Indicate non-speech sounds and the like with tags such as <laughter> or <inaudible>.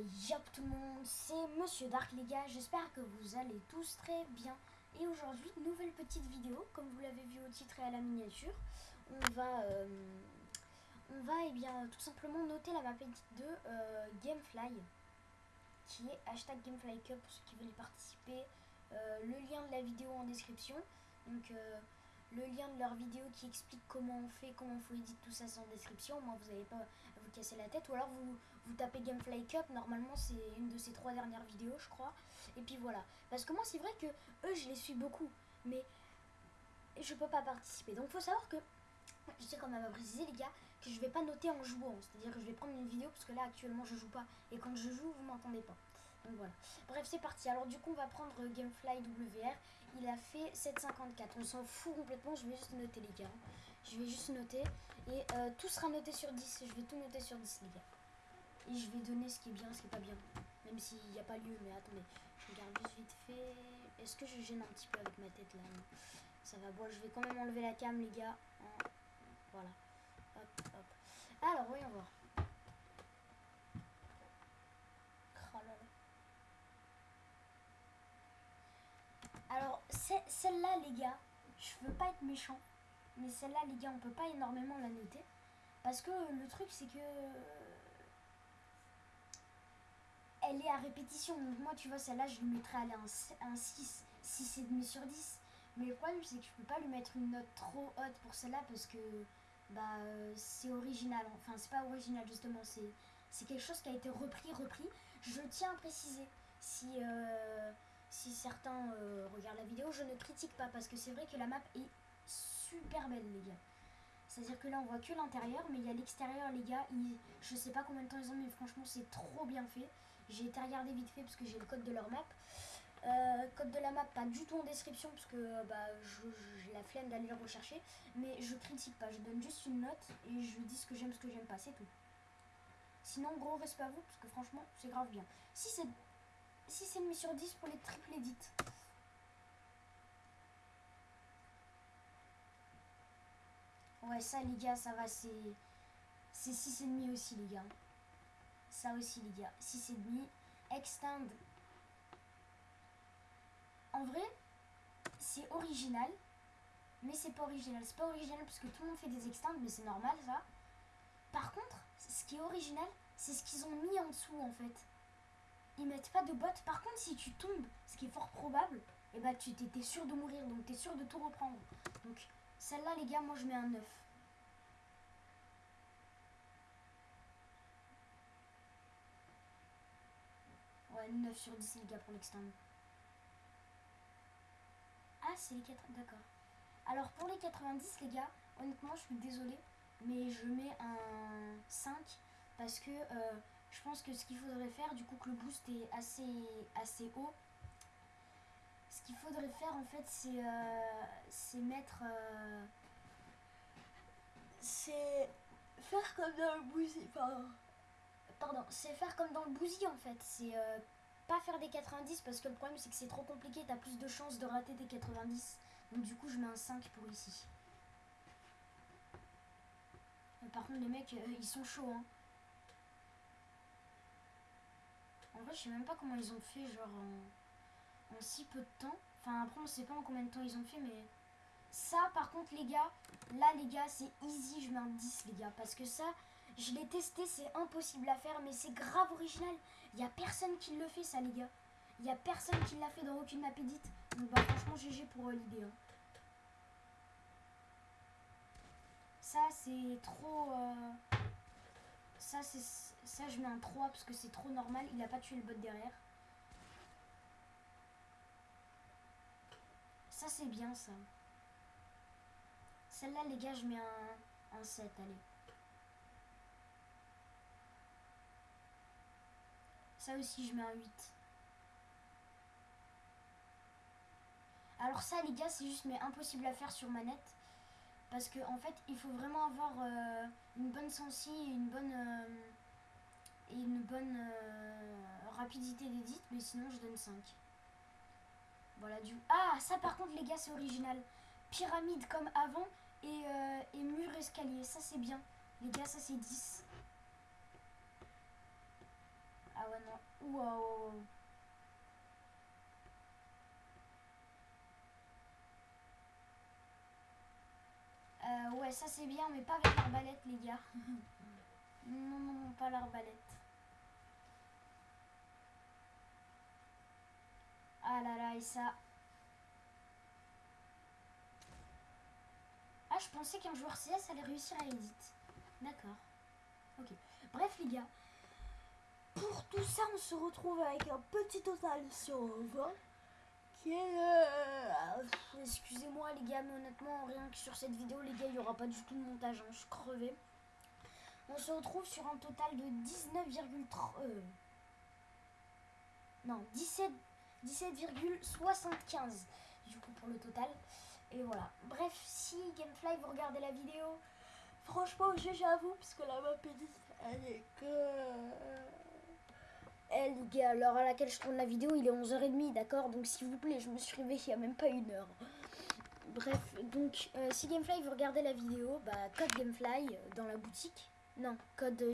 Yop tout le monde, c'est Monsieur Dark les gars, j'espère que vous allez tous très bien. Et aujourd'hui, nouvelle petite vidéo, comme vous l'avez vu au titre et à la miniature. On va, euh, on va eh bien, tout simplement noter la map de euh, Gamefly, qui est hashtag Gamefly Cup pour ceux qui veulent y participer. Euh, le lien de la vidéo en description. Donc le lien de leur vidéo qui explique comment on fait, comment on faut éditer tout ça, c'est en description. Moi, vous n'allez pas casser la tête. Ou alors, vous, vous tapez Gamefly Cup. Normalement, c'est une de ces trois dernières vidéos, je crois. Et puis voilà. Parce que moi, c'est vrai que eux, je les suis beaucoup. Mais je peux pas participer. Donc, faut savoir que je sais quand même à préciser, les gars, que je vais pas noter en jouant. C'est-à-dire que je vais prendre une vidéo parce que là, actuellement, je joue pas. Et quand je joue, vous m'entendez pas. Donc voilà. Bref, c'est parti. Alors du coup, on va prendre Gamefly WR. Il a fait 7,54. On s'en fout complètement. Je vais juste noter, les gars. Je vais juste noter. Et euh, tout sera noté sur 10. Je vais tout noter sur 10, les gars. Et je vais donner ce qui est bien, ce qui est pas bien. Même s'il n'y a pas lieu. Mais attendez, je regarde juste vite fait. Est-ce que je gêne un petit peu avec ma tête là? Ça va. Bon, je vais quand même enlever la cam, les gars. Voilà. Hop, hop. Alors, voyons voir. Oh. Alors, celle-là, les gars, je veux pas être méchant, mais celle-là, les gars, on peut pas énormément la noter. Parce que le truc, c'est que. Elle est à répétition. Donc, moi, tu vois, celle-là, je lui mettrais aller un, un 6, 6,5 sur 10. Mais le problème, c'est que je peux pas lui mettre une note trop haute pour celle-là parce que bah c'est original. Enfin, c'est pas original, justement. C'est quelque chose qui a été repris, repris. Je tiens à préciser si. Euh, si certains euh, regardent la vidéo, je ne critique pas parce que c'est vrai que la map est super belle, les gars. C'est-à-dire que là, on voit que l'intérieur, mais il y a l'extérieur, les gars. Ils, je sais pas combien de temps ils ont, mais franchement, c'est trop bien fait. J'ai été regarder vite fait parce que j'ai le code de leur map. Euh, code de la map, pas du tout en description parce que bah, j'ai la flemme d'aller le rechercher. Mais je critique pas, je donne juste une note et je dis ce que j'aime, ce que j'aime pas, c'est tout. Sinon, gros respect à vous parce que franchement, c'est grave bien. Si c'est 6,5 sur 10 pour les triples édits. Ça, les gars, ça va, c'est... C'est 6,5 aussi, les gars. Ça aussi, les gars. 6,5. Extend. En vrai, c'est original. Mais c'est pas original. C'est pas original parce que tout le monde fait des extends, mais c'est normal, ça. Par contre, ce qui est original, c'est ce qu'ils ont mis en dessous, en fait ils mettent pas de bottes. Par contre, si tu tombes, ce qui est fort probable, et eh bah ben, tu t'es sûr de mourir, donc t'es sûr de tout reprendre. Donc celle-là, les gars, moi je mets un 9. Ouais, 9 sur 10 les gars pour l'extend. Ah, c'est les 4... D'accord. Alors pour les 90 les gars, honnêtement je suis désolée, mais je mets un 5 parce que euh, je pense que ce qu'il faudrait faire, du coup que le boost est assez, assez haut, ce qu'il faudrait faire en fait c'est euh, mettre... Euh, c'est faire comme dans le bousy. Pardon. C'est faire comme dans le bousy en fait. C'est pas faire des 90 parce que le problème c'est que c'est trop compliqué, t'as plus de chances de rater des 90. Donc du coup je mets un 5 pour ici. Par contre les mecs ils sont chauds hein. En vrai, je sais même pas comment ils ont fait, genre en, si peu de temps. Enfin, après, on sait pas en combien de temps ils ont fait, mais ça, par contre, les gars, là, les gars, c'est easy. Je mets un 10, les gars, parce que ça, je l'ai testé, c'est impossible à faire, mais c'est grave original. Il a personne qui le fait, ça, les gars. Il a personne qui l'a fait dans aucune map edit. Donc, bah, franchement, GG pour euh, l'idée. Hein. Ça, c'est trop... Euh, ça, c'est ça, je mets un 3 parce que c'est trop normal. Il a pas tué le bot derrière. Ça, c'est bien, ça. Celle-là, les gars, je mets un, un 7, allez. Ça aussi, je mets un 8. Alors ça, les gars, c'est juste mais impossible à faire sur manette. Parce que en fait, il faut vraiment avoir euh, une bonne sensi et une bonne, euh, et une bonne euh, rapidité d'édite, mais sinon je donne 5. Voilà du... Ah, ça par contre les gars, c'est original. Pyramide comme avant et, et mur escalier, ça c'est bien. Les gars, ça c'est 10. Ah ouais, non. Waouh. Euh, ouais, ça c'est bien, mais pas avec l'arbalète, les gars. <laughs> non, non, non, pas l'arbalète. Ah là là, et ça. Ah, je pensais qu'un joueur CS allait réussir à edit. D'accord. Ok. Bref, les gars. Pour tout ça, on se retrouve avec un petit total sur 20. Qui est le... Excusez-moi, les gars, mais honnêtement, rien que sur cette vidéo, les gars, il n'y aura pas du tout de montage. hein, je. On se retrouve sur un total de 19,3... euh, Non, 17 17,75 du coup pour le total. Et voilà. Bref, si Gamefly vous regardez la vidéo, franchement, j'avoue, parce que la map elle est que. Eh gars, l'heure à laquelle je tourne la vidéo, il est 11h30, d'accord? Donc s'il vous plaît, je me suis réveillée il n'y a même pas une heure. Bref, donc euh, si Gamefly vous regardez la vidéo, bah code Gamefly euh, dans la boutique. Non, code